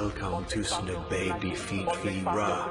Welcome to Snoop Baby Feet Feet Ra.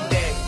Monday.